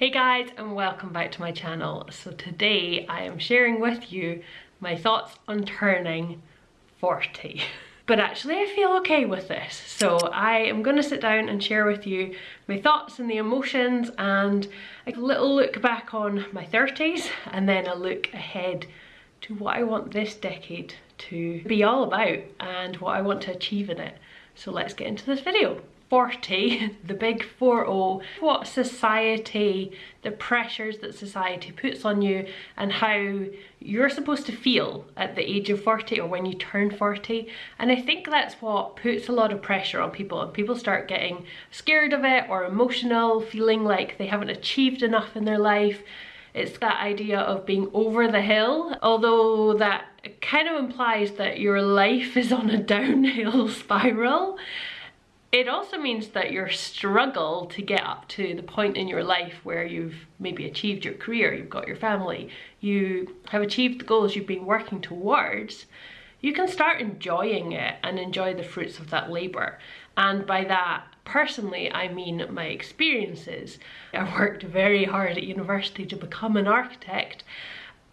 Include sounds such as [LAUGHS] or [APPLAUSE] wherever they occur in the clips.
Hey guys and welcome back to my channel. So today I am sharing with you my thoughts on turning 40. [LAUGHS] But actually I feel okay with this. So I am to sit down and share with you my thoughts and the emotions and a little look back on my 30s and then a look ahead to what I want this decade to be all about and what I want to achieve in it. So let's get into this video. 40, [LAUGHS] the big 4-0, what society, the pressures that society puts on you and how you're supposed to feel at the age of 40 or when you turn 40. And I think that's what puts a lot of pressure on people and people start getting scared of it or emotional, feeling like they haven't achieved enough in their life. It's that idea of being over the hill, although that kind of implies that your life is on a [LAUGHS] downhill spiral. It also means that your struggle to get up to the point in your life where you've maybe achieved your career, you've got your family, you have achieved the goals you've been working towards, you can start enjoying it and enjoy the fruits of that labour. And by that, personally, I mean my experiences. I worked very hard at university to become an architect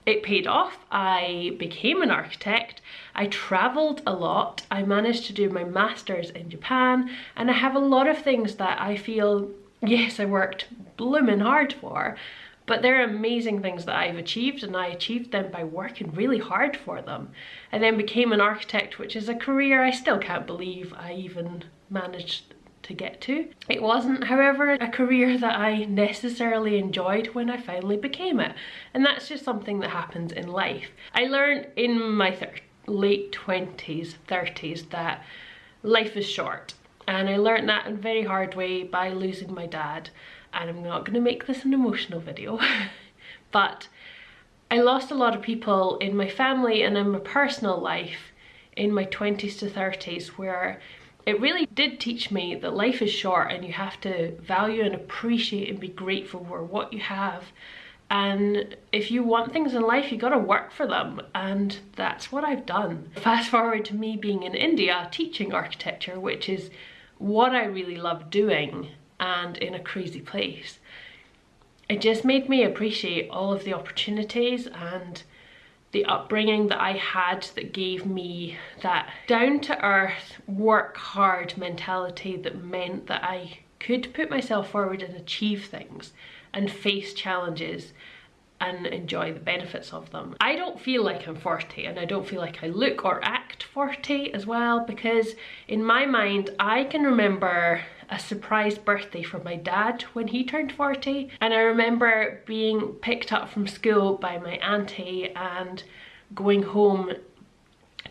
it paid off. I became an architect. I traveled a lot. I managed to do my master's in Japan and I have a lot of things that I feel, yes, I worked blooming hard for, but they're amazing things that I've achieved and I achieved them by working really hard for them. I then became an architect, which is a career I still can't believe I even managed to get to. It wasn't, however, a career that I necessarily enjoyed when I finally became it. And that's just something that happens in life. I learned in my late 20s, 30s that life is short. And I learned that in a very hard way by losing my dad. And I'm not going to make this an emotional video. [LAUGHS] but I lost a lot of people in my family and in my personal life in my 20s to 30s where it really did teach me that life is short and you have to value and appreciate and be grateful for what you have and if you want things in life you got to work for them and that's what I've done. Fast forward to me being in India teaching architecture which is what I really love doing and in a crazy place. It just made me appreciate all of the opportunities and the upbringing that I had that gave me that down to earth, work hard mentality that meant that I could put myself forward and achieve things and face challenges and enjoy the benefits of them. I don't feel like I'm 40 and I don't feel like I look or act 40 as well because in my mind I can remember a surprise birthday for my dad when he turned 40 and I remember being picked up from school by my auntie and going home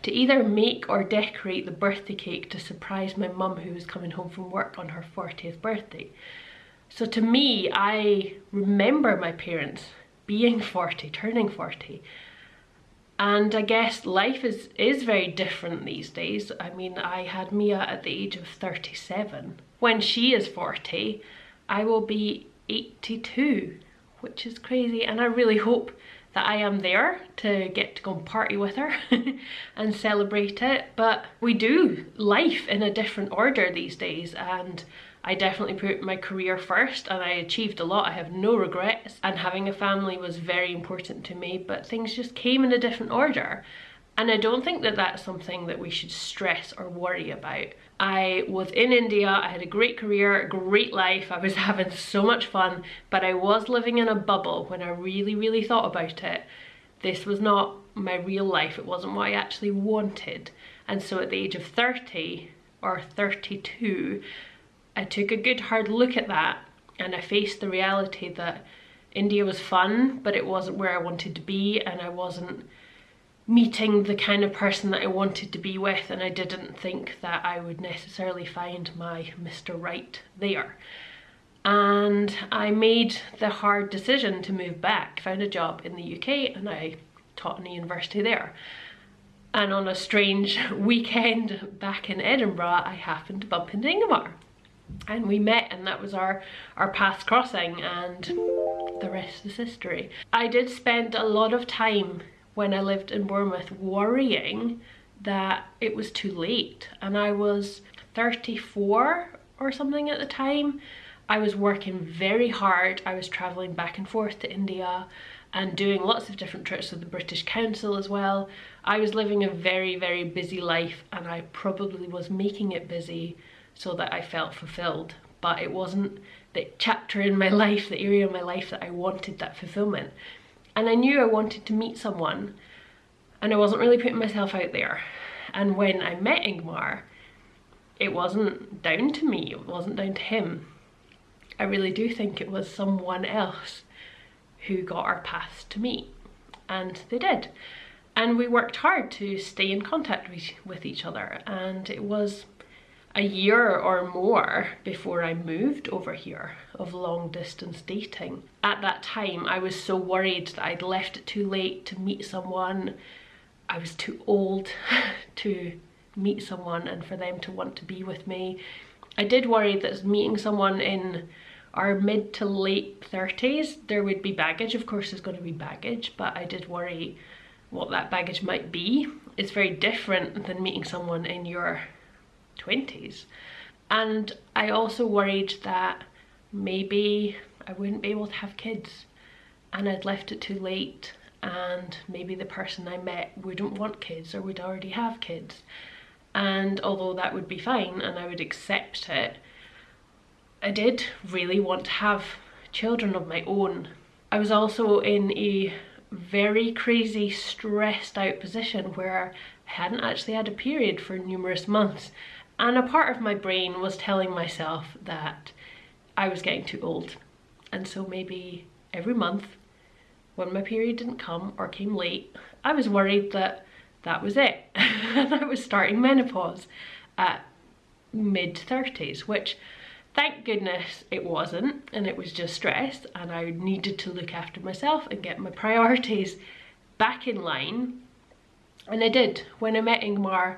to either make or decorate the birthday cake to surprise my mum who was coming home from work on her 40th birthday. So to me, I remember my parents being 40, turning 40. And I guess life is, is very different these days. I mean, I had Mia at the age of 37. When she is 40, I will be 82, which is crazy. And I really hope that I am there to get to go and party with her [LAUGHS] and celebrate it. But we do life in a different order these days and I definitely put my career first and I achieved a lot. I have no regrets and having a family was very important to me but things just came in a different order. And I don't think that that's something that we should stress or worry about. I was in India, I had a great career, great life, I was [LAUGHS] having so much fun, but I was living in a bubble when I really, really thought about it. This was not my real life, it wasn't what I actually wanted. And so at the age of 30 or 32, I took a good hard look at that and I faced the reality that India was fun, but it wasn't where I wanted to be and I wasn't meeting the kind of person that I wanted to be with and I didn't think that I would necessarily find my Mr. Right there. And I made the hard decision to move back, found a job in the UK and I taught in a university there. And on a strange [LAUGHS] weekend back in Edinburgh, I happened to bump into Ingemar and we met and that was our our paths crossing and the rest is history. I did spend a lot of time when I lived in Bournemouth worrying that it was too late and I was 34 or something at the time I was working very hard. I was traveling back and forth to India and doing lots of different trips with the British Council as well. I was living a very, very busy life and I probably was making it busy so that I felt fulfilled. But it wasn't the chapter in my [LAUGHS] life, the area of my life that I wanted that fulfillment. And I knew I wanted to meet someone and I wasn't really putting myself out there. And when I met Ingmar, it wasn't down to me, it wasn't down to him. I really do think it was someone else who got our paths to meet. And they did. And we worked hard to stay in contact with, with each other. And it was a year or more before I moved over here of long distance dating. At that time, I was so worried that I'd left it too late to meet someone. I was too old [LAUGHS] to meet someone and for them to want to be with me. I did worry that meeting someone in our mid to late 30s, there would be baggage. Of course, there's going to be baggage, but I did worry what that baggage might be. It's very different than meeting someone in your 20s. And I also worried that maybe I wouldn't be able to have kids and I'd left it too late and maybe the person I met wouldn't want kids or would already have kids. And although that would be fine and I would accept it, I did really want to have children of my own. I was also in a very crazy stressed out position where I hadn't actually had a period for numerous months and a part of my brain was telling myself that I was getting too old and so maybe every month when my period didn't come or came late I was worried that that was it [LAUGHS] and I was starting menopause at mid 30s which Thank goodness it wasn't and it was just stress and I needed to look after myself and get my priorities back in line. And I did. When I met Ingmar,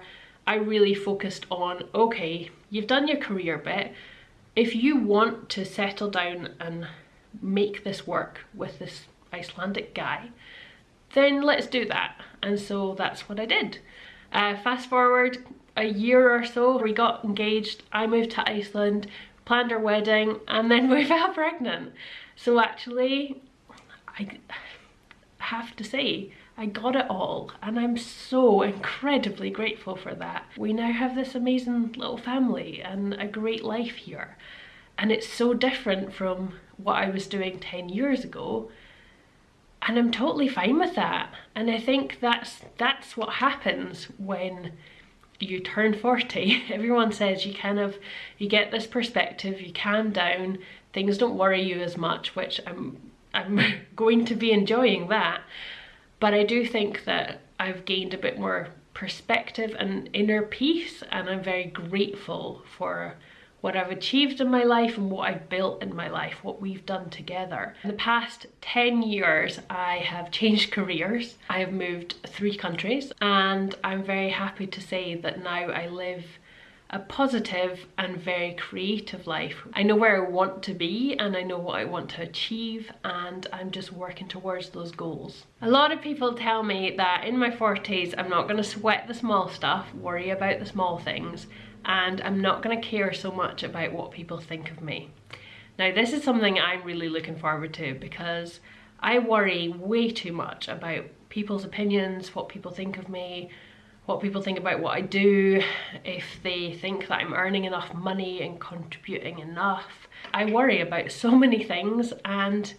I really focused on, okay, you've done your career bit. If you want to settle down and make this work with this Icelandic guy, then let's do that. And so that's what I did. Uh, fast forward a year or so, we got engaged, I moved to Iceland, planned our wedding and then [LAUGHS] we fell pregnant. So actually, I have to say, I got it all and I'm so incredibly grateful for that. We now have this amazing little family and a great life here. And it's so different from what I was doing 10 years ago. And I'm totally fine with that. And I think that's that's what happens when you turn 40 [LAUGHS] everyone says you kind of you get this perspective you calm down things don't worry you as much which i'm i'm [LAUGHS] going to be enjoying that but i do think that i've gained a bit more perspective and inner peace and i'm very grateful for what I've achieved in my life and what I've built in my life, what we've done together. In the past 10 years, I have changed careers. I have moved three countries and I'm very happy to say that now I live a positive and very creative life. I know where I want to be and I know what I want to achieve and I'm just working towards those goals. A lot of people tell me that in my 40s I'm not going to sweat the small stuff, worry about the small things and I'm not going to care so much about what people think of me. Now this is something I'm really looking forward to because I worry way too much about people's opinions, what people think of me, what people think about what I do, if they think that I'm earning enough money and contributing enough. I worry about so many things and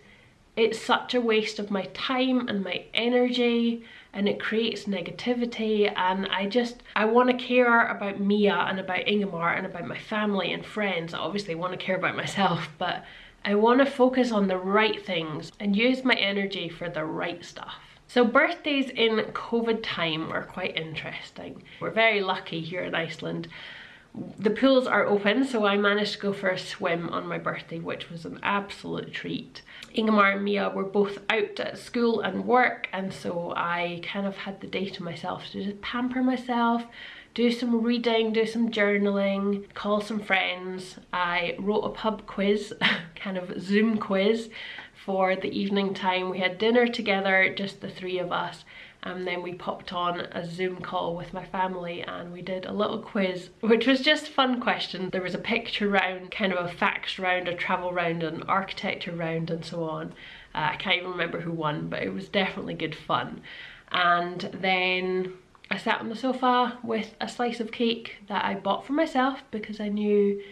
it's such a waste of my time and my energy and it creates negativity and I just I want to care about Mia and about Ingemar and about my family and friends I obviously want to care about myself but I want to focus on the right things and use my energy for the right stuff. So birthdays in COVID time are quite interesting. We're very lucky here in Iceland the pools are open so I managed to go for a swim on my birthday which was an absolute treat. Ingemar and Mia were both out at school and work and so I kind of had the day to myself to just pamper myself, do some reading, do some journaling, call some friends. I wrote a pub quiz, [LAUGHS] kind of Zoom quiz for the evening time. We had dinner together, just the three of us and then we popped on a Zoom call with my family and we did a little quiz which was just fun questions. There was a picture round, kind of a facts round, a travel round, an architecture round and so on. Uh, I can't even remember who won but it was definitely good fun. And then I sat on the sofa with a slice of cake that I bought for myself because I knew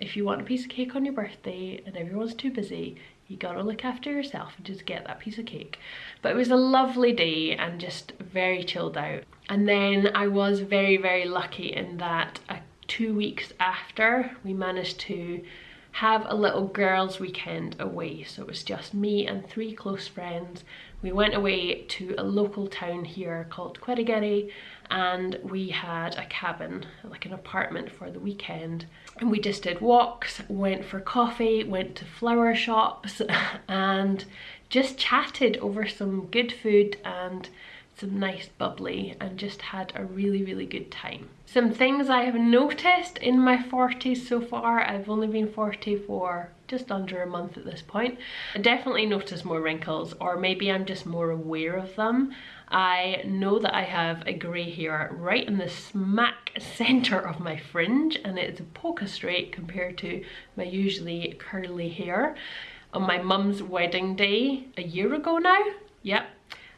if you want a piece of cake on your birthday and everyone's too busy, you gotta look after yourself and just get that piece of cake. But it was a lovely day and just very chilled out. And then I was very, very lucky in that uh, two weeks after we managed to have a little girls weekend away. So it was just me and three close friends. We went away to a local town here called Hveragerði and we had a cabin like an apartment for the weekend. And we just did walks went for coffee went to flower shops [LAUGHS] and just chatted over some good food and some nice bubbly and just had a really really good time. Some things I have noticed in my 40s so far, I've only been 40 for just under a month at this point. I definitely notice more wrinkles or maybe I'm just more aware of them. I know that I have a grey hair right in the smack centre of my fringe and it's a polka straight compared to my usually curly hair. On my mum's wedding day a year ago now, yep,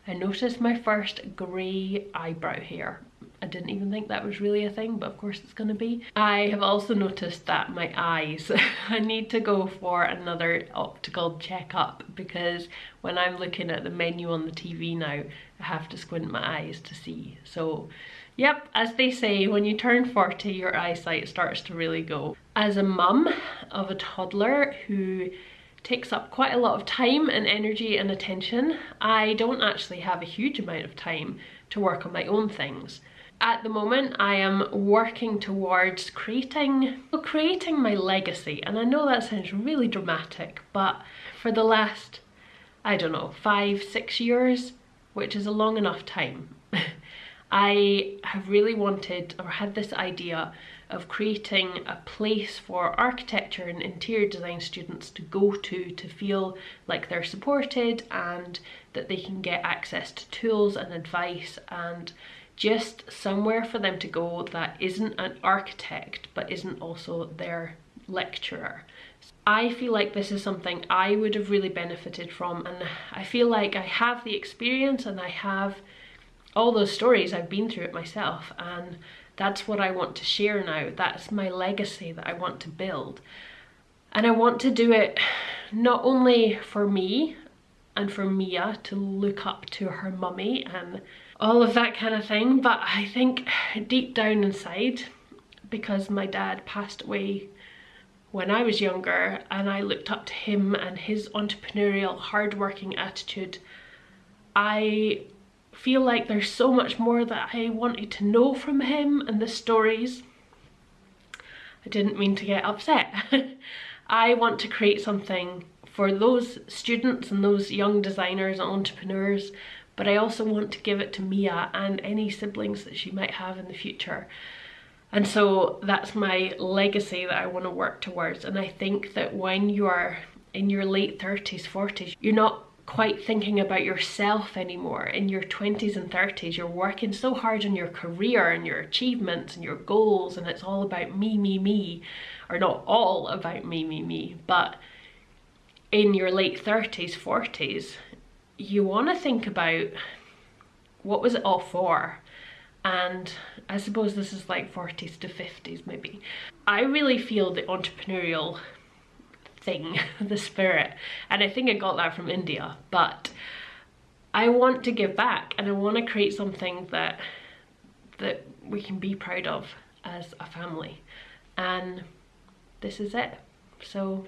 I noticed my first grey eyebrow hair. I didn't even think that was really a thing, but of course it's gonna be. I have also noticed that my eyes, [LAUGHS] I need to go for another optical checkup because when I'm looking at the menu on the TV now, I have to squint my eyes to see. So Yep, as they say, when you turn 40, your eyesight starts to really go. As a mum of a toddler who takes up quite a lot of time and energy and attention. I don't actually have a huge amount of time to work on my own things. At the moment, I am working towards creating, well, creating my legacy. And I know that sounds really dramatic, but for the last, I don't know, five, six years, which is a long enough time, [LAUGHS] I have really wanted or had this idea of creating a place for architecture and interior design students to go to to feel like they're supported and that they can get access to tools and advice and just somewhere for them to go that isn't an architect but isn't also their lecturer. I feel like this is something I would have really benefited from and I feel like I have the experience and I have all those stories I've been through it myself and that's what I want to share now. That's my legacy that I want to build. And I want to do it not only for me and for Mia to look up to her mummy and all of that kind of thing, but I think deep down inside, because my dad passed away when I was younger and I looked up to him and his entrepreneurial hardworking attitude, I feel like there's so much more that I wanted to know from him and the stories. I didn't mean to get upset. [LAUGHS] I want to create something for those students and those young designers and entrepreneurs but I also want to give it to Mia and any siblings that she might have in the future. And so that's my legacy that I want to work towards. And I think that when you are in your late 30s, 40s, you're not quite thinking about yourself anymore in your 20s and 30s you're working so hard on your career and your achievements and your goals and it's all about me me me or not all about me me me but in your late 30s 40s you want to think about what was it all for and I suppose this is like 40s to 50s maybe. I really feel the entrepreneurial thing, [LAUGHS] the spirit. And I think I got that from India, but I want to give back and I want to create something that that we can be proud of as a family. And this is it. So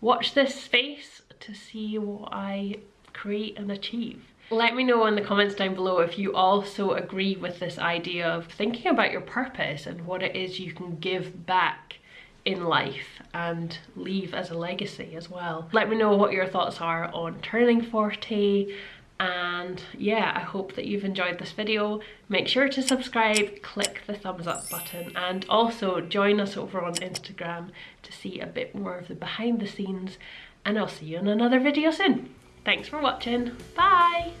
watch this space to see what I create and achieve. Let me know in the comments down below if you also agree with this idea of thinking about your purpose and what it is you can give back in life and leave as a legacy as well. Let me know what your thoughts are on turning 40 and yeah I hope that you've enjoyed this video. Make sure to subscribe, click the thumbs up button and also join us over on Instagram to see a bit more of the behind the scenes and I'll see you in another video soon. Thanks for watching, bye!